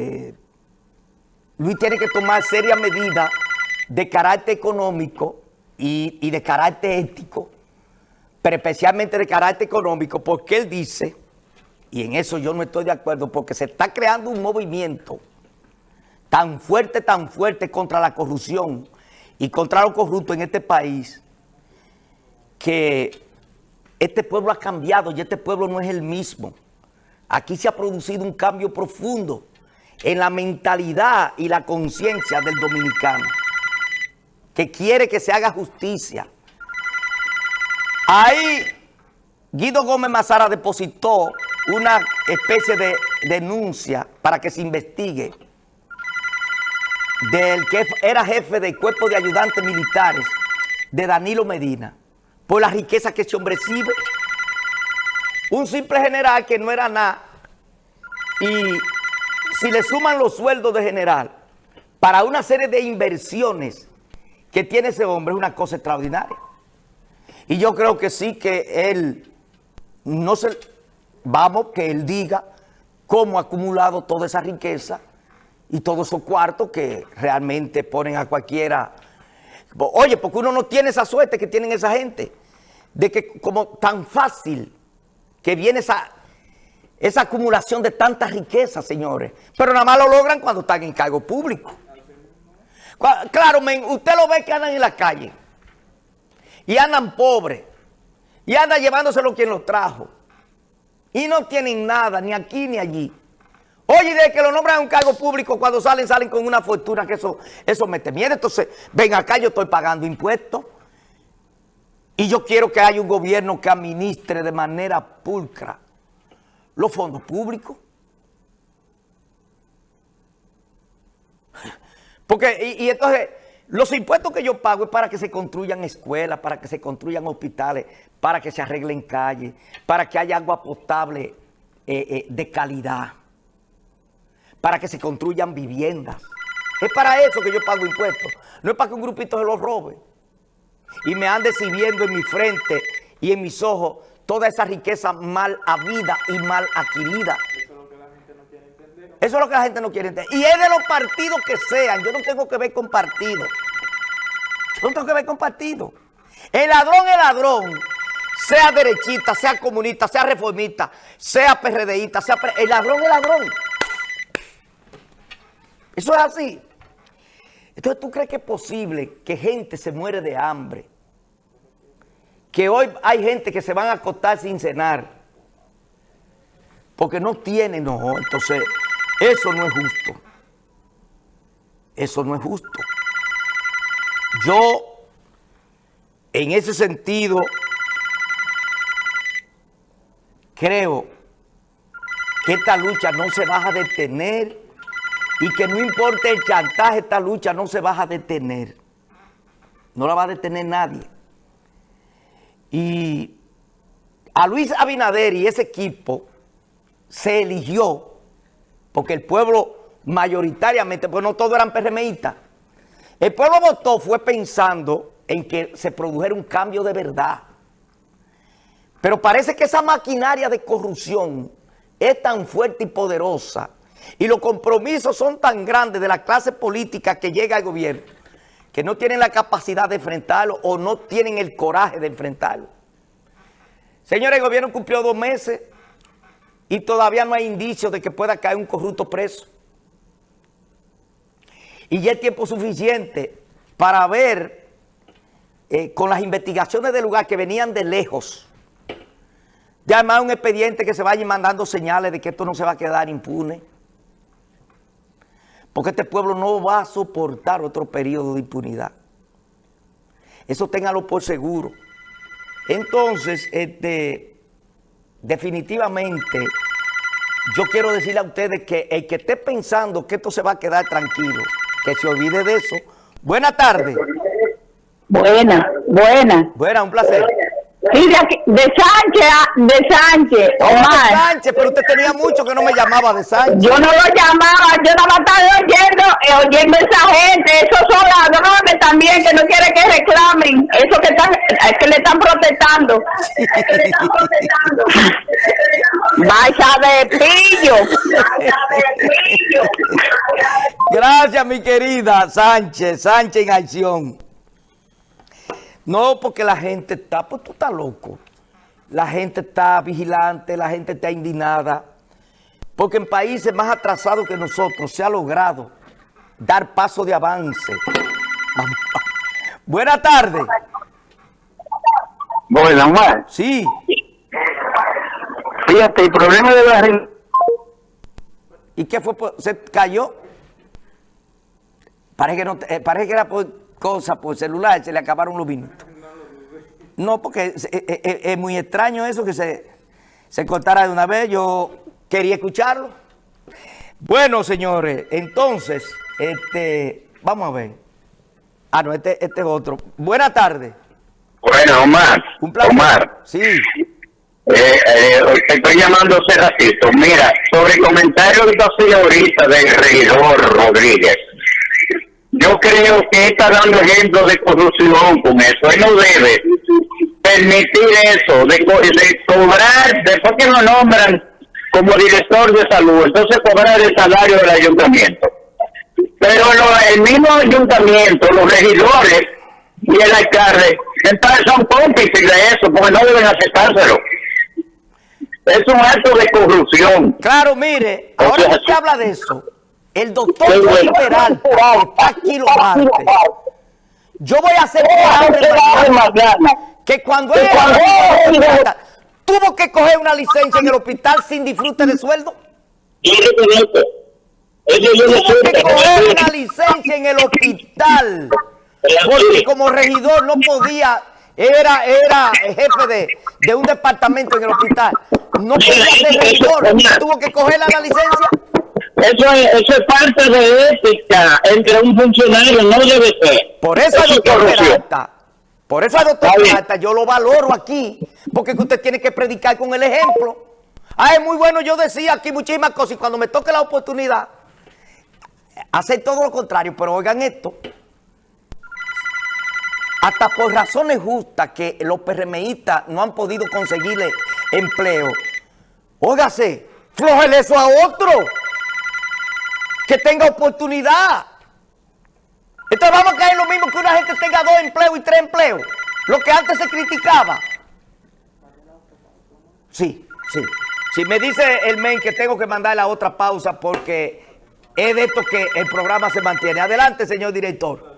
eh, Luis tiene que tomar serias medidas de carácter económico y, y de carácter ético, pero especialmente de carácter económico, porque él dice, y en eso yo no estoy de acuerdo, porque se está creando un movimiento tan fuerte, tan fuerte contra la corrupción y contra los corruptos en este país, que este pueblo ha cambiado y este pueblo no es el mismo. Aquí se ha producido un cambio profundo en la mentalidad y la conciencia del dominicano, que quiere que se haga justicia. Ahí Guido Gómez Mazara depositó una especie de denuncia para que se investigue del que era jefe del cuerpo de ayudantes militares de Danilo Medina por la riqueza que ese hombre recibe. Un simple general que no era nada y si le suman los sueldos de general para una serie de inversiones que tiene ese hombre es una cosa extraordinaria. Y yo creo que sí que él, no se, vamos, que él diga cómo ha acumulado toda esa riqueza y todos esos cuartos que realmente ponen a cualquiera. Oye, porque uno no tiene esa suerte que tienen esa gente, de que como tan fácil que viene esa esa acumulación de tanta riqueza, señores. Pero nada más lo logran cuando están en cargo público. Claro, usted lo ve que andan en la calle. Y andan pobres. Y andan llevándose quien los trajo. Y no tienen nada, ni aquí ni allí. Oye, de que lo nombran en un cargo público, cuando salen, salen con una fortuna que eso, eso mete miedo. Entonces, ven acá, yo estoy pagando impuestos. Y yo quiero que haya un gobierno que administre de manera pulcra los fondos públicos. Porque, y, entonces, los impuestos que yo pago es para que se construyan escuelas, para que se construyan hospitales, para que se arreglen calles, para que haya agua potable eh, eh, de calidad, para que se construyan viviendas. Es para eso que yo pago impuestos. No es para que un grupito se los robe y me ande sirviendo en mi frente y en mis ojos toda esa riqueza mal habida y mal adquirida. Eso es lo que la gente no quiere entender. Y es de los partidos que sean. Yo no tengo que ver con partidos. Yo no tengo que ver con partidos. El ladrón es ladrón. Sea derechista, sea comunista, sea reformista, sea PRDista, sea... el ladrón es ladrón. Eso es así. Entonces, ¿tú crees que es posible que gente se muere de hambre? Que hoy hay gente que se van a acostar sin cenar porque no tienen, no, entonces eso no es justo. Eso no es justo. Yo, en ese sentido, creo que esta lucha no se va a detener y que no importa el chantaje, esta lucha no se va a detener. No la va a detener nadie. Y a Luis Abinader y ese equipo se eligió porque el pueblo mayoritariamente, pues no todos eran PRMistas. El pueblo votó fue pensando en que se produjera un cambio de verdad. Pero parece que esa maquinaria de corrupción es tan fuerte y poderosa y los compromisos son tan grandes de la clase política que llega al gobierno que no tienen la capacidad de enfrentarlo o no tienen el coraje de enfrentarlo. Señores, el gobierno cumplió dos meses y todavía no hay indicios de que pueda caer un corrupto preso. Y ya es tiempo suficiente para ver eh, con las investigaciones del lugar que venían de lejos, ya además un expediente que se vaya mandando señales de que esto no se va a quedar impune. Porque este pueblo no va a soportar otro periodo de impunidad. Eso téngalo por seguro. Entonces, este, definitivamente, yo quiero decirle a ustedes que el que esté pensando que esto se va a quedar tranquilo, que se olvide de eso. Buenas tardes. Buena, buena. Buena, un placer. Sí, de, aquí, de Sánchez, de Sánchez, Oh, de Omar. Sánchez, pero usted tenía mucho que no me llamaba de Sánchez. Yo no lo llamaba, yo nada más estaba oyendo, eh, oyendo a esa gente, esos son ladrones también que no quieren que reclamen, eso que están, es que le están protestando. Que le están protestando. Vaya de pillo. Vaya de pillo. Gracias, mi querida Sánchez, Sánchez en acción. No, porque la gente está, pues tú estás loco. La gente está vigilante, la gente está indignada. Porque en países más atrasados que nosotros se ha logrado dar paso de avance. Buenas tardes. Bueno, Omar, Sí. fíjate, el problema de la ¿Y qué fue? ¿Se cayó? Parece que, no, eh, parece que era por cosa, por celular, se le acabaron los minutos. No, porque es, es- es- es muy extraño eso que se, se cortara de una vez. Yo quería escucharlo. Bueno, señores, entonces, este, vamos a ver. Ah, no, este, este es otro. Buenas tardes. Bueno, Omar, Un placer. Omar, Sí. eh, eh, te estoy llamando hace ratito. Mira, sobre el comentario que tú hacías ahorita del regidor Rodríguez, yo creo que está dando ejemplo de corrupción con eso. Él no debe permitir eso, de, co- de cobrar, después que lo nombran como director de salud, entonces cobrar el salario del ayuntamiento. Pero lo- el mismo ayuntamiento, los regidores y el alcalde, entonces son cómplices de eso, porque no deben aceptárselo. Es un acto de corrupción. Claro, mire, ahora usted habla de eso, el doctor bueno. Peralta, está aquí lo martes, yo voy a hacer mañana, que cuando él Que cuando era él- Peralta, tuvo que coger una licencia en el hospital sin disfrute de sueldo, tuvo que coger una licencia en el hospital, porque como regidor no podía, era, era jefe de, de un departamento en el hospital, no podía ser regidor, tuvo que coger la licencia. Eso es, eso es parte de ética entre un funcionario, no debe ser. Por eso, Eso es doctor corrupción. Peralta, por eso, doctor. Peralta, yo lo valoro aquí, porque que usted tiene que predicar con el ejemplo. Ah, es muy bueno, yo decía aquí muchísimas cosas y cuando me toque la oportunidad, hacer todo lo contrario, pero oigan esto, hasta por razones justas que los PRMistas no han podido conseguirle empleo, óigase, flojele eso a otro, que tenga oportunidad. Entonces vamos a caer lo mismo que una gente tenga dos empleos y tres empleos. Lo que antes se criticaba. Sí, sí. Si me dice el men que tengo que mandar la otra pausa porque es de esto que el programa se mantiene. Adelante, señor director.